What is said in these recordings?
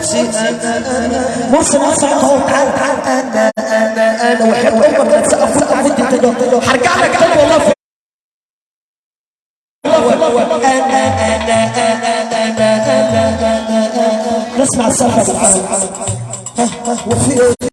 أنا نسمع السالفه ها وفي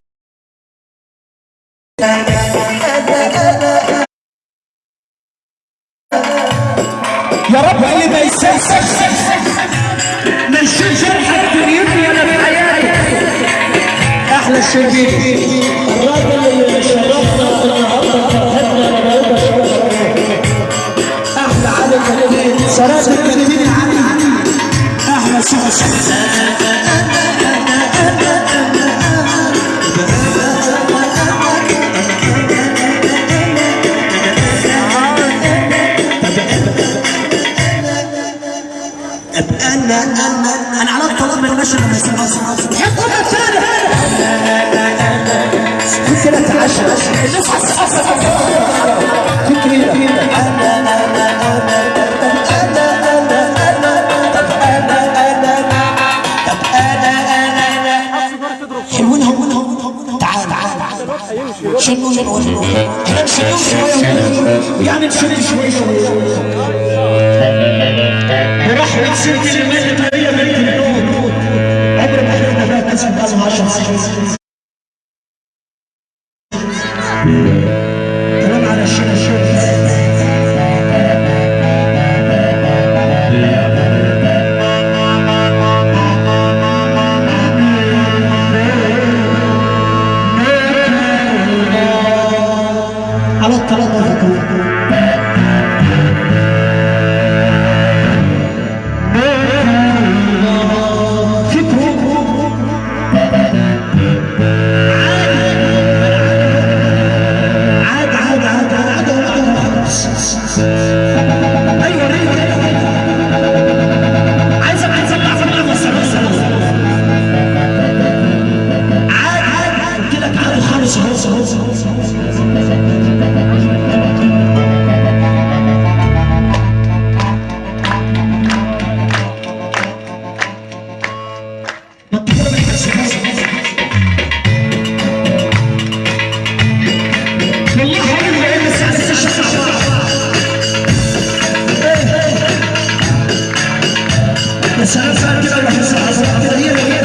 النهارده أحلى علي كتير سراد الكتير شوية يعني نشنو شوية ورحمة ست الملك يا سلام سلام كده ولا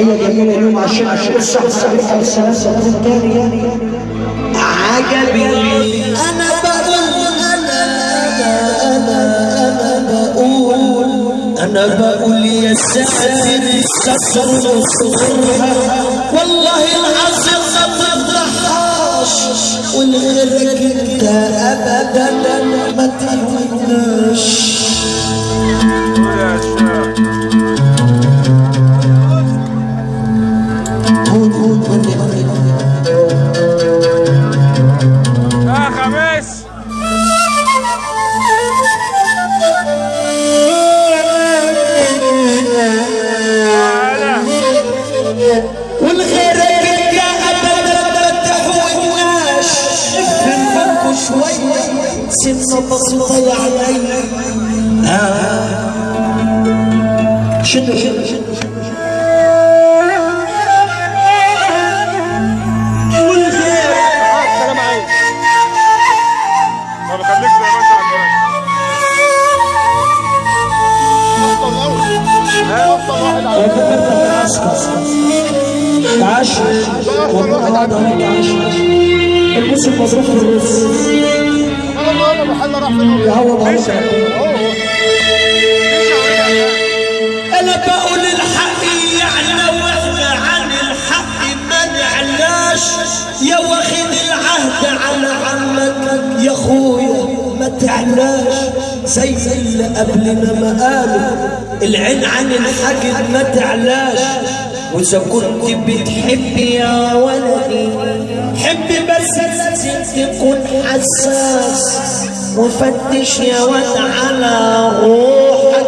تحية جميلة اليوم عشان عشان الساعة السابعة والسلام سلام الثاني عجبي أنا بقول أنا أنا أنا بقول أنا بقول يا ساتر الستر نصرها والله العظيم ما تفضحهاش ولغيرك انت ابدا ما تهوناش سنة بسيطة يعني آه. شنو شنو شنو عشر والله هذا عشر الموسم مصروف في الرز أنا بقول عن الحق ما نعلاش يا واخد العهد على عمك يا خويا ما تعلاش زي اللي قبلنا ما قالوا العين عن الحاجب ما تعلاش واذا كنت بتحب يا ولدي. حب بس تكون حساس. وفتش يا ولد على روحك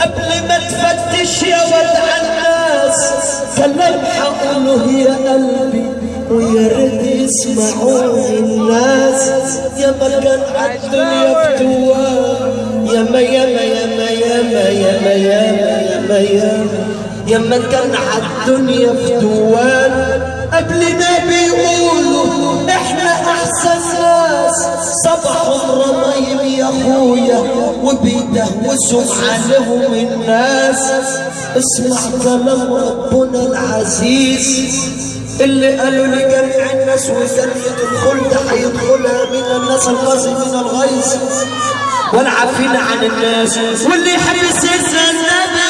قبل ما تفتش يا ولد على الناس كلام حقوله يا قلبي ويا ريت يسمعوني الناس يا ما كان عالدنيا فتوان يا ما يا ما يا ما يا ما يا ما يا ما يا ما صبحهم رمايم يا أخويا وبيدهوسوا عليهم الناس. اسمع كلام ربنا العزيز. اللي قالوا لجميع الناس وجنة الخلد هيدخلها من الناس القاسي من الغيظ. والعافين عن الناس واللي يحب سيدنا النبي.